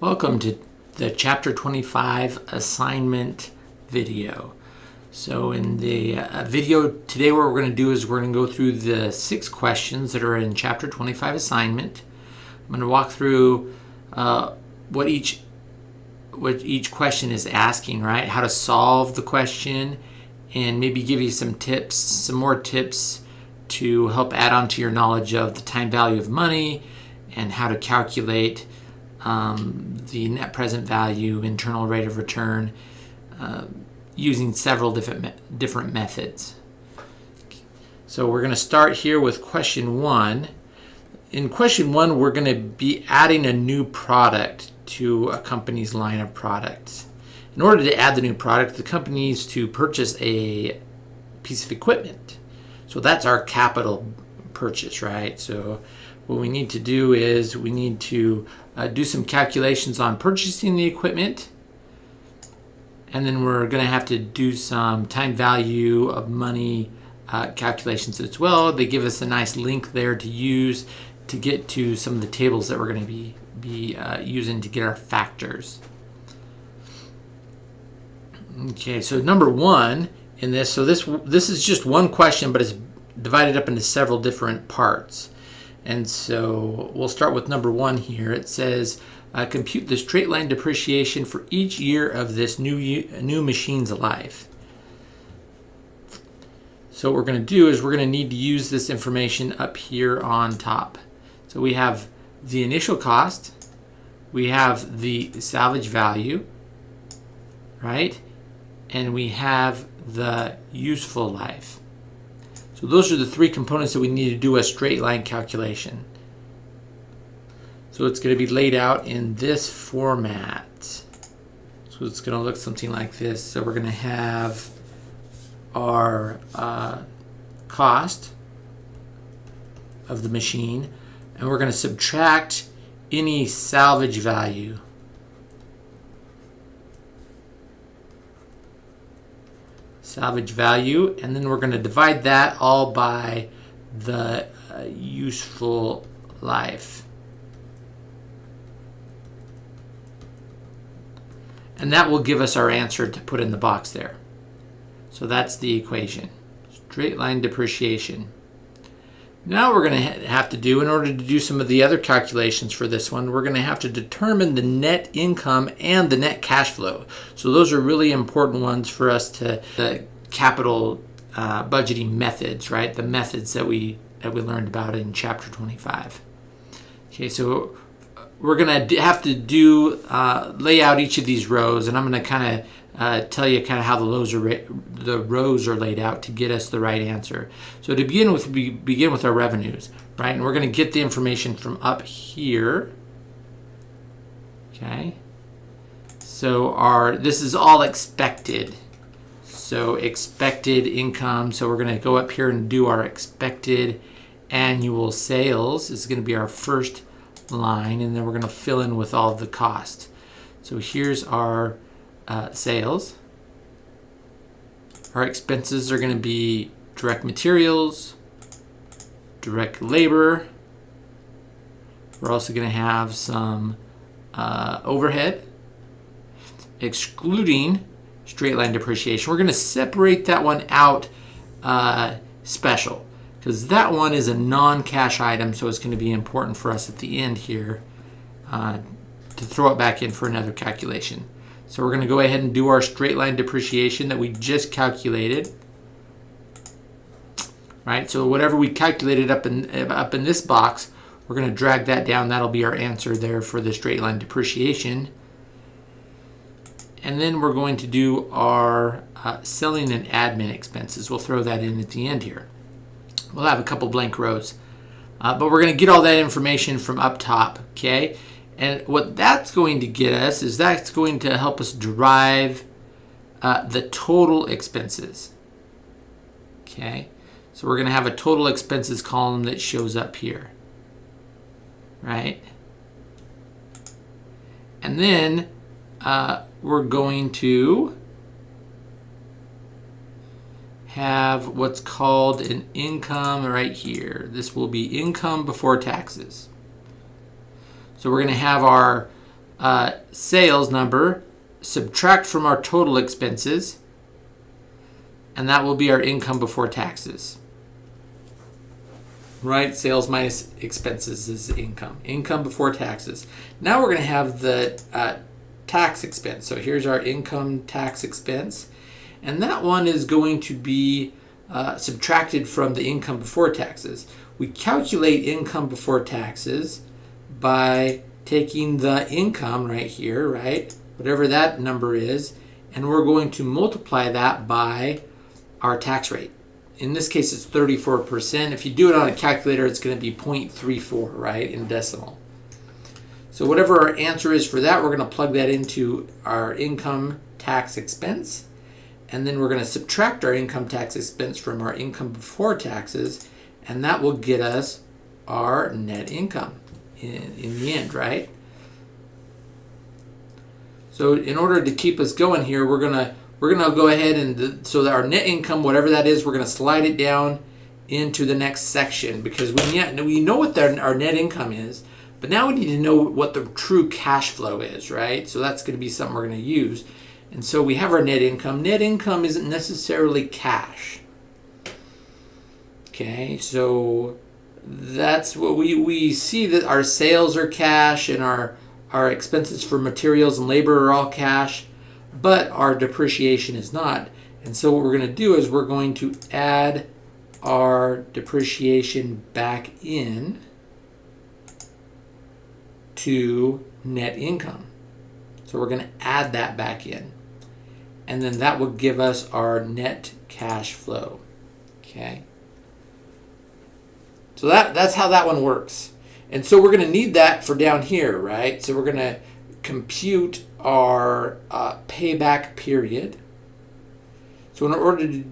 Welcome to the Chapter 25 assignment video. So in the uh, video today what we're going to do is we're going to go through the six questions that are in Chapter 25 assignment. I'm going to walk through uh, what each what each question is asking, right? How to solve the question and maybe give you some tips, some more tips to help add on to your knowledge of the time value of money and how to calculate um, the net present value, internal rate of return, uh, using several different me different methods. So we're going to start here with question one. In question one, we're going to be adding a new product to a company's line of products. In order to add the new product, the company needs to purchase a piece of equipment. So that's our capital purchase, right? So what we need to do is we need to uh, do some calculations on purchasing the equipment and then we're going to have to do some time value of money uh, calculations as well. They give us a nice link there to use to get to some of the tables that we're going to be, be uh, using to get our factors. Okay, so number one in this, so this, this is just one question, but it's divided up into several different parts. And so we'll start with number one here. It says, uh, compute the straight line depreciation for each year of this new, new machine's life. So what we're going to do is we're going to need to use this information up here on top. So we have the initial cost, we have the salvage value, right? And we have the useful life. So those are the three components that we need to do a straight line calculation. So it's going to be laid out in this format. So it's going to look something like this. So we're going to have our uh, cost of the machine and we're going to subtract any salvage value. Salvage value, and then we're going to divide that all by the uh, useful life. And that will give us our answer to put in the box there. So that's the equation. Straight line depreciation. Now we're going to have to do, in order to do some of the other calculations for this one, we're going to have to determine the net income and the net cash flow. So those are really important ones for us to, the capital uh, budgeting methods, right? The methods that we, that we learned about in chapter 25. Okay, so we're going to have to do, uh, lay out each of these rows, and I'm going to kind of uh, tell you kind of how the rows are the rows are laid out to get us the right answer. So to begin with, we begin with our revenues, right? And we're going to get the information from up here. Okay. So our this is all expected. So expected income. So we're going to go up here and do our expected annual sales. This is going to be our first line, and then we're going to fill in with all the cost. So here's our uh, sales. Our expenses are going to be direct materials, direct labor. We're also going to have some uh, overhead, excluding straight line depreciation. We're going to separate that one out uh, special because that one is a non-cash item, so it's going to be important for us at the end here uh, to throw it back in for another calculation. So we're going to go ahead and do our straight line depreciation that we just calculated. Right, so whatever we calculated up in, up in this box, we're going to drag that down. That'll be our answer there for the straight line depreciation. And then we're going to do our uh, selling and admin expenses. We'll throw that in at the end here. We'll have a couple blank rows. Uh, but we're going to get all that information from up top, okay? And what that's going to get us is that's going to help us derive uh, the total expenses. Okay, so we're going to have a total expenses column that shows up here, right? And then uh, we're going to have what's called an income right here. This will be income before taxes. So we're going to have our uh, sales number, subtract from our total expenses, and that will be our income before taxes. Right? Sales minus expenses is income. Income before taxes. Now we're going to have the uh, tax expense. So here's our income tax expense. And that one is going to be uh, subtracted from the income before taxes. We calculate income before taxes by taking the income right here, right? Whatever that number is, and we're going to multiply that by our tax rate. In this case, it's 34%. If you do it on a calculator, it's going to be 0.34, right, in decimal. So whatever our answer is for that, we're going to plug that into our income tax expense. And then we're going to subtract our income tax expense from our income before taxes. And that will get us our net income in, in the end, right? So in order to keep us going here, we're to we're to go ahead and so that our net income, whatever that is, we're to slide it down into the next section because we, yet we know what our net income is, but now we need to know what the true cash flow is, right? So that's to be something we're to use. And so we have our net income. Net income isn't necessarily cash. Okay, so that's what we, we see that our sales are cash and our, our expenses for materials and labor are all cash but our depreciation is not. And so what we're going to do is we're going to add our depreciation back in to net income. So we're going to add that back in. And then that will give us our net cash flow. Okay. So that, that's how that one works. And so we're going to need that for down here, right? So we're going to compute our uh, payback period. So in order to,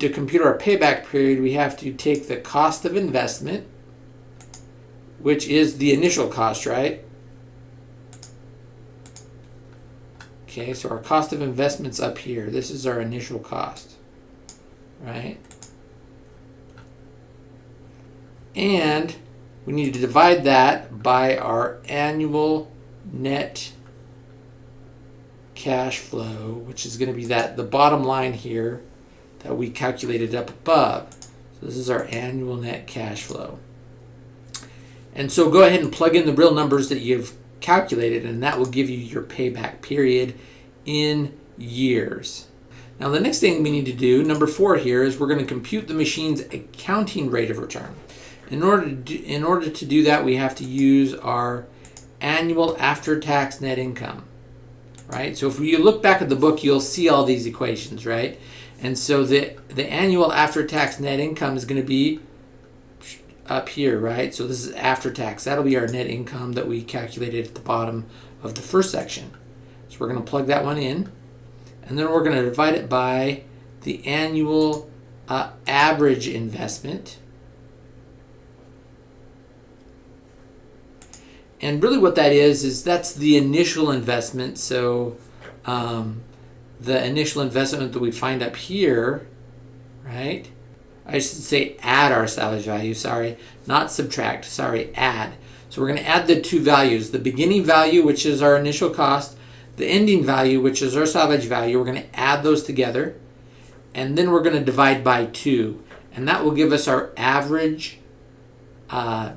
to compute our payback period, we have to take the cost of investment, which is the initial cost, right? Okay, so our cost of investment's up here. This is our initial cost, right? And we need to divide that by our annual net cash flow, which is going to be that the bottom line here that we calculated up above. So this is our annual net cash flow. And so go ahead and plug in the real numbers that you've calculated and that will give you your payback period in years. Now the next thing we need to do, number four here, is we're going to compute the machine's accounting rate of return. In order to do, in order to do that, we have to use our annual after-tax net income right? So if you look back at the book, you'll see all these equations, right? And so the, the annual after-tax net income is going to be up here, right? So this is after tax. That'll be our net income that we calculated at the bottom of the first section. So we're going to plug that one in. And then we're going to divide it by the annual uh, average investment. And really what that is is that's the initial investment. So um, the initial investment that we find up here right? I should say add our salvage value sorry. Not subtract sorry add. So we're going to add the two values the beginning value which is our initial cost the ending value which is our salvage value. We're going to add those together and then we're going to divide by two. And that will give us our average uh,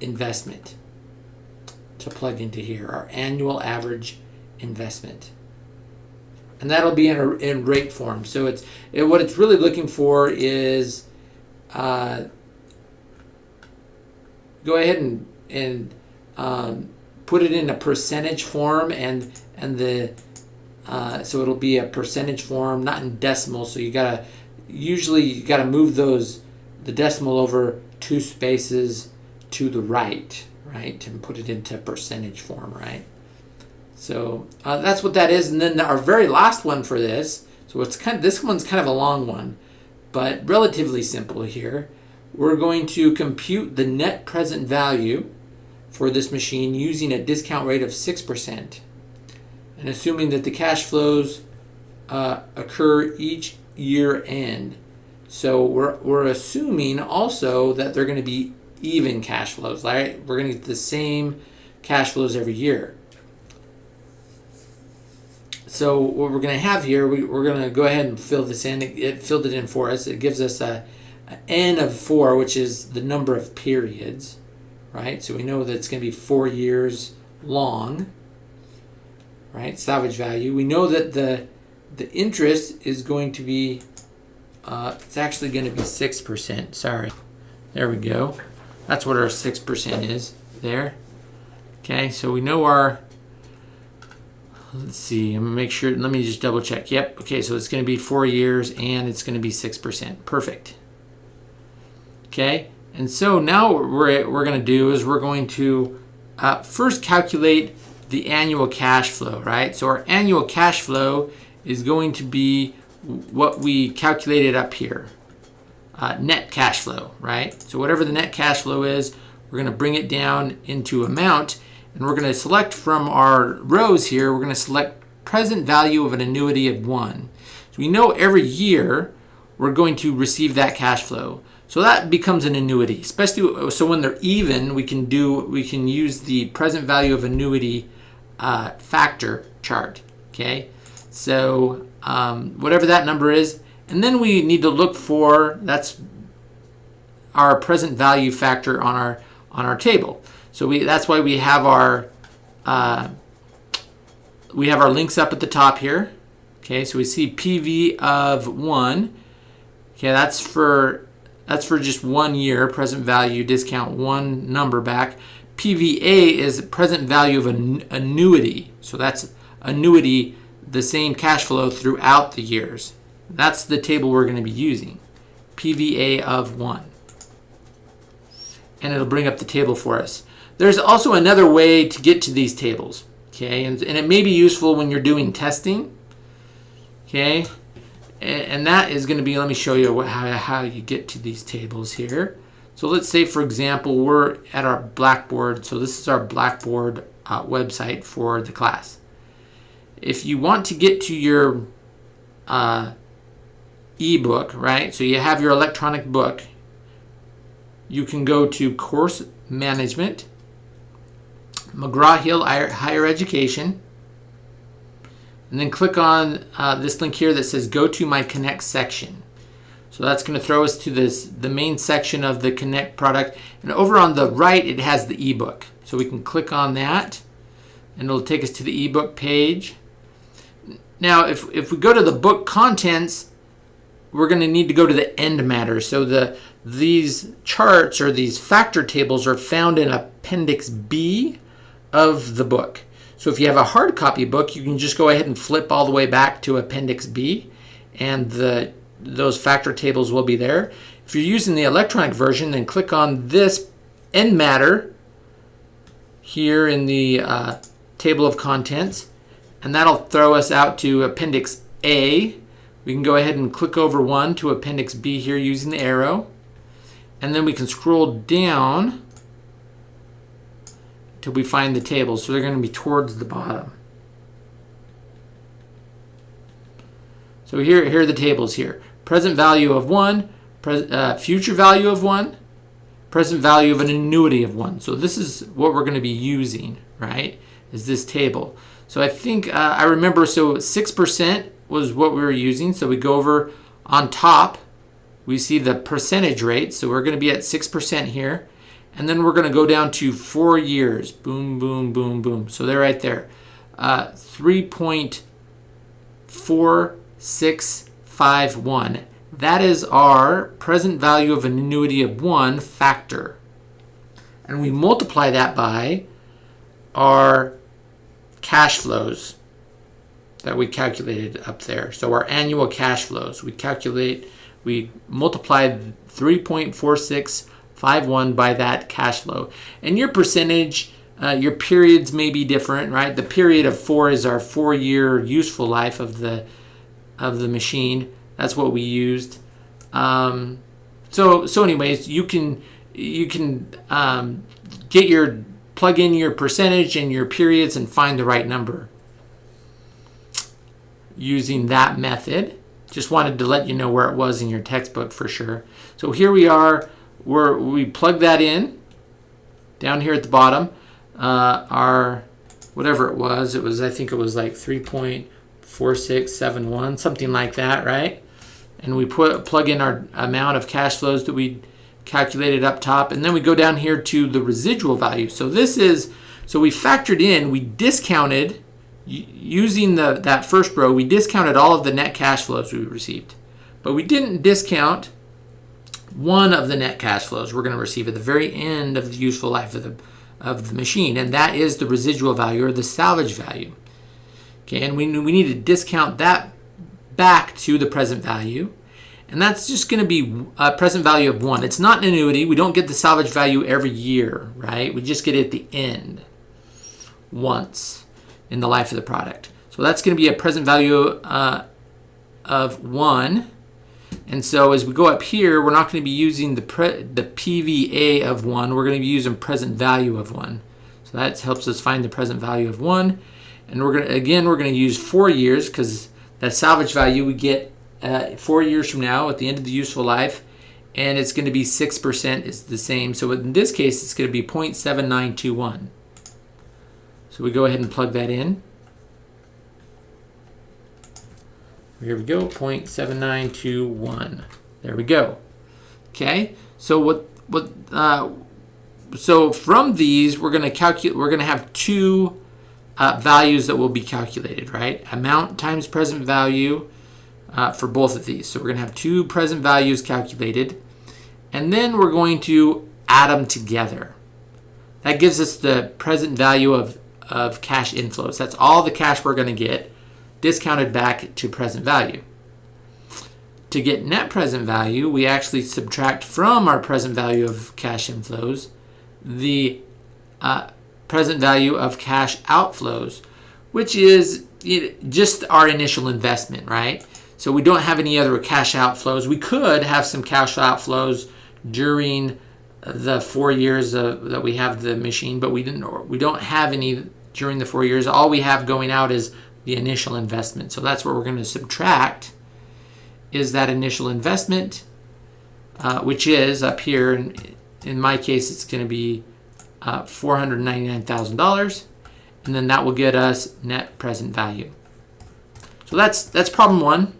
investment to plug into here, our annual average investment. And that'll be in, a, in rate form. So it's it, what it's really looking for is uh, go ahead and, and um, put it in a percentage form and and the uh, so it'll be a percentage form, not in decimal. So you gotta usually you gotta move those the decimal over two spaces to the right right? And put it into percentage form, right? So uh, that's what that is. And then our very last one for this, so it's kind of, this one's kind of a long one, but relatively simple here. We're going to compute the net present value for this machine using a discount rate of 6% and assuming that the cash flows uh, occur each year end. So we're, we're assuming also that they're going to be even cash flows, right? We're going to get the same cash flows every year. so what we're going to have here, we, we're going to go ahead and fill this in. It, it filled it in for us. It gives us a, a n of 4, which is the number of periods, right? So we know that it's going to be 4 years long, right? Salvage value. We know that the the interest is going to be, uh, it's actually going to be 6%. Sorry. There we go. That's what our 6% is there. Okay, so we know our, let's see, I'm gonna make sure, let me just double check. Yep, okay, so it's gonna be four years and it's gonna be 6%. Perfect. Okay, and so now what we're, we're gonna do is we're going to uh, first calculate the annual cash flow, right? So our annual cash flow is going to be what we calculated up here. Uh, net cash flow, right? So whatever the net cash flow is, we're going to bring it down into amount and we're going to select from our rows here, we're going to select present value of an annuity of one. So we know every year we're going to receive that cash flow. So that becomes an annuity, especially so when they're even, we can do we can use the present value of annuity uh, factor chart. Okay, so um, whatever that number is, and then we need to look for that's our present value factor on our on our table. So we that's why we have our uh, we have our links up at the top here. Okay, so we see PV of one. Okay, that's for that's for just one year, present value, discount one number back. PVA is present value of an annuity. So that's annuity, the same cash flow throughout the years. That's the table we're going to be using. PVA of 1. And it'll bring up the table for us. There's also another way to get to these tables. Okay, and, and it may be useful when you're doing testing. Okay, and that is going to be, let me show you how, how you get to these tables here. So let's say, for example, we're at our Blackboard. So this is our Blackboard uh, website for the class. If you want to get to your uh, ebook, right? So you have your electronic book. You can go to Course Management, McGraw-Hill Higher Education, and then click on uh, this link here that says go to my connect section so that's going to throw us to this the main section of the connect product and over on the right it has the ebook so we can click on that and it'll take us to the ebook page now if, if we go to the book contents we're going to need to go to the end matter so the these charts or these factor tables are found in appendix B of the book so if you have a hard copy book, you can just go ahead and flip all the way back to Appendix B and the those factor tables will be there. If you're using the electronic version, then click on this end matter here in the uh, table of contents, and that'll throw us out to Appendix A. We can go ahead and click over one to Appendix B here using the arrow, and then we can scroll down till we find the tables. So they're going to be towards the bottom. So here, here are the tables here. Present value of 1, uh, future value of 1, present value of an annuity of 1. So this is what we're going to be using, right, is this table. So I think, uh, I remember, so 6% was what we were using. So we go over on top, we see the percentage rate. So we're going to be at 6% here. And then we're going to go down to four years. Boom, boom, boom, boom. So they're right there. Uh, 3.4651. That is our present value of an annuity of 1 factor. And we multiply that by our cash flows that we calculated up there. So our annual cash flows, we calculate, we multiply 3.46 5-1 by that cash flow. And your percentage, uh, your periods may be different, right? The period of four is our four-year useful life of the of the machine. That's what we used. Um, so so anyways, you can you can um, get your plug in your percentage and your periods and find the right number using that method. Just wanted to let you know where it was in your textbook for sure. So here we are we're, we plug that in down here at the bottom. Uh, our, whatever it was, it was, I think it was like 3.4671, something like that, right? And we put plug in our amount of cash flows that we calculated up top, and then we go down here to the residual value. So this is, so we factored in, we discounted, using the that first row, we discounted all of the net cash flows we received. But we didn't discount one of the net cash flows we're going to receive at the very end of the useful life of the, of the machine, and that is the residual value or the salvage value. Okay, and we, we need to discount that back to the present value. And that's just going to be a present value of 1. It's not an annuity. We don't get the salvage value every year, right? We just get it at the end once in the life of the product. So that's going to be a present value uh, of 1. And so as we go up here, we're not going to be using the, the PVA of 1. We're going to be using present value of 1. So that helps us find the present value of 1. And we're going to, again, we're going to use four years because that salvage value we get uh, four years from now at the end of the useful life. And it's going to be 6% is the same. So in this case, it's going to be 0.7921. So we go ahead and plug that in. Here we go, 0.7921. There we go. Okay, so what what uh, so from these we're going to calculate we're going to have two uh, values that will be calculated, right? Amount times present value uh, for both of these. So we're going to have two present values calculated, and then we're going to add them together. That gives us the present value of, of cash inflows. That's all the cash we're going to get discounted back to present value. To get net present value, we actually subtract from our present value of cash inflows the uh, present value of cash outflows, which is just our initial investment, right? So we don't have any other cash outflows. We could have some cash outflows during the four years of, that we have the machine, but we didn't. We don't have any during the four years. All we have going out is the initial investment. So that's what we're going to subtract is that initial investment, uh, which is up here. In, in my case, it's going to be uh, $499,000 and then that will get us net present value. So that's that's problem one.